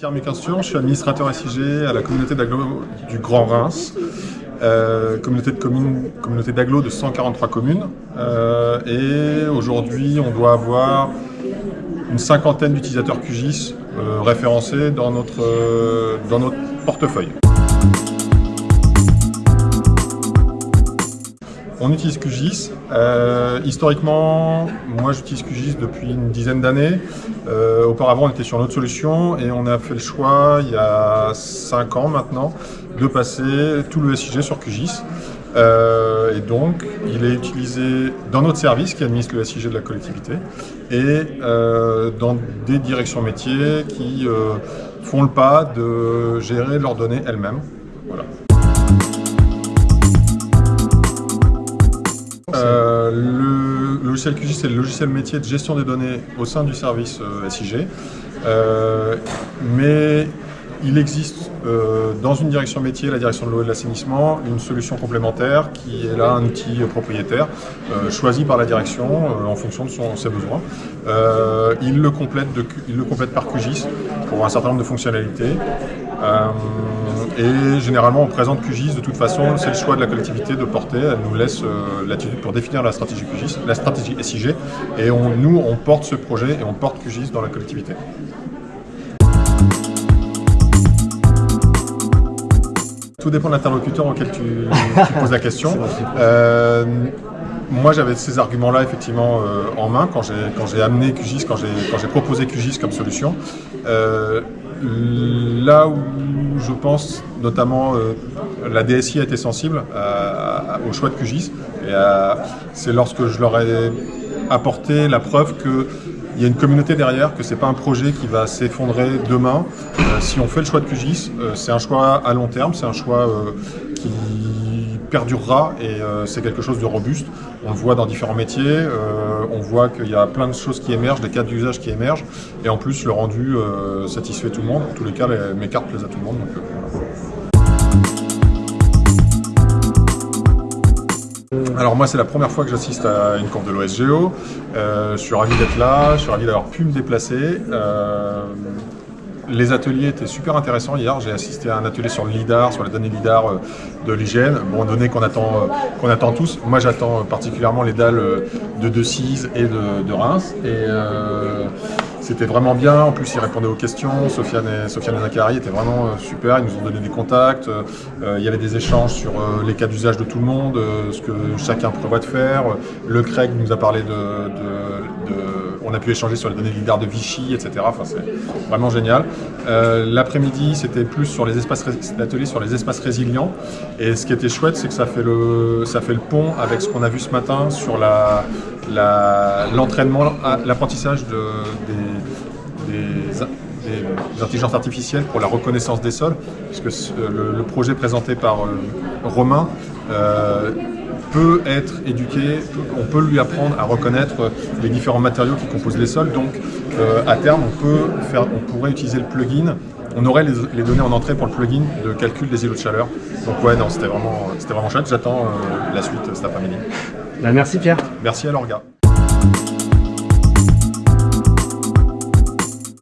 Je suis administrateur SIG à la communauté d'agglo du Grand Reims, euh, communauté de d'agglo de 143 communes. Euh, et aujourd'hui, on doit avoir une cinquantaine d'utilisateurs QGIS euh, référencés dans notre, dans notre portefeuille. On utilise QGIS. Euh, historiquement, moi j'utilise QGIS depuis une dizaine d'années. Euh, auparavant, on était sur notre solution et on a fait le choix, il y a 5 ans maintenant, de passer tout le SIG sur QGIS. Euh, et donc, il est utilisé dans notre service qui administre le SIG de la collectivité et dans des directions métiers qui font le pas de gérer leurs données elles-mêmes. Voilà. Euh, le logiciel QGIS, c'est le logiciel métier de gestion des données au sein du service euh, SIG. Euh, mais il existe dans une direction métier, la direction de l'eau et de l'assainissement, une solution complémentaire qui est là un outil propriétaire choisi par la direction en fonction de ses besoins. il, le complète par QGIS pour un certain nombre de fonctionnalités. Et généralement, on présente QGIS de toute façon, c'est le choix de la collectivité de porter. Elle nous laisse euh, l'attitude pour définir la stratégie QGIS, la stratégie SIG. Et nous, on porte ce projet et on porte QGIS dans la collectivité. Tout dépend de l'interlocuteur auquel tu, poses la question. Euh, moi, j'avais ces arguments-là effectivement euh, en main quand j'ai amené QGIS, quand j'ai proposé QGIS comme solution. là où je pense notamment euh, la DSI a été sensible au choix de QGIS. C'est lorsque je leur ai apporté la preuve qu'il y a une communauté derrière, que ce n'est pas un projet qui va s'effondrer demain. Euh, si on fait le choix de QGIS, euh, c'est un choix à long terme, c'est un choix qui perdurera et c'est quelque chose de robuste. On le voit dans différents métiers, on voit qu'il y a plein de choses qui émergent, des cas d'usage qui émergent et en plus le rendu satisfait tout le monde. En tous les cas, mes cartes plaisent à tout le monde. Alors moi c'est la première fois que j'assiste à une conf de l'OSGO, euh, je suis ravi d'être là, je suis ravi d'avoir pu me déplacer. Euh, les ateliers étaient super intéressants hier, j'ai assisté à un atelier sur le LIDAR, sur les données LIDAR euh, de l'hygiène, bon données qu'on attend, qu'on attend tous. Moi j'attends particulièrement les dalles de De et de, de Reims. Et, c'était vraiment bien, en plus ils répondaient aux questions, Sofiane et, Sofiane Zachary étaient vraiment euh, super, ils nous ont donné des contacts, euh, il y avait des échanges sur euh, les cas d'usage de tout le monde, ce que chacun prévoit de faire, le Craig nous a parlé de, on a pu échanger sur les données LIDAR de Vichy, etc. Enfin, c'est vraiment génial. L'après-midi, c'était plus sur les espaces, l'atelier sur les espaces résilients. Et ce qui était chouette, c'est que ça fait, le, ça fait le pont avec ce qu'on a vu ce matin sur l'entraînement, l'apprentissage des, des, intelligences artificielles pour la reconnaissance des sols, puisque le, projet présenté par euh, Romain euh, peut être éduqué, on peut lui apprendre à reconnaître les différents matériaux qui composent les sols, donc euh, à terme on, peut faire, on pourrait utiliser le plugin on aurait les, données en entrée pour le plugin de calcul des îlots de chaleur. Donc ouais, non, c'était vraiment, vraiment chouette. J'attends la suite cet après-midi. Bah, merci Pierre. Merci à l'orga.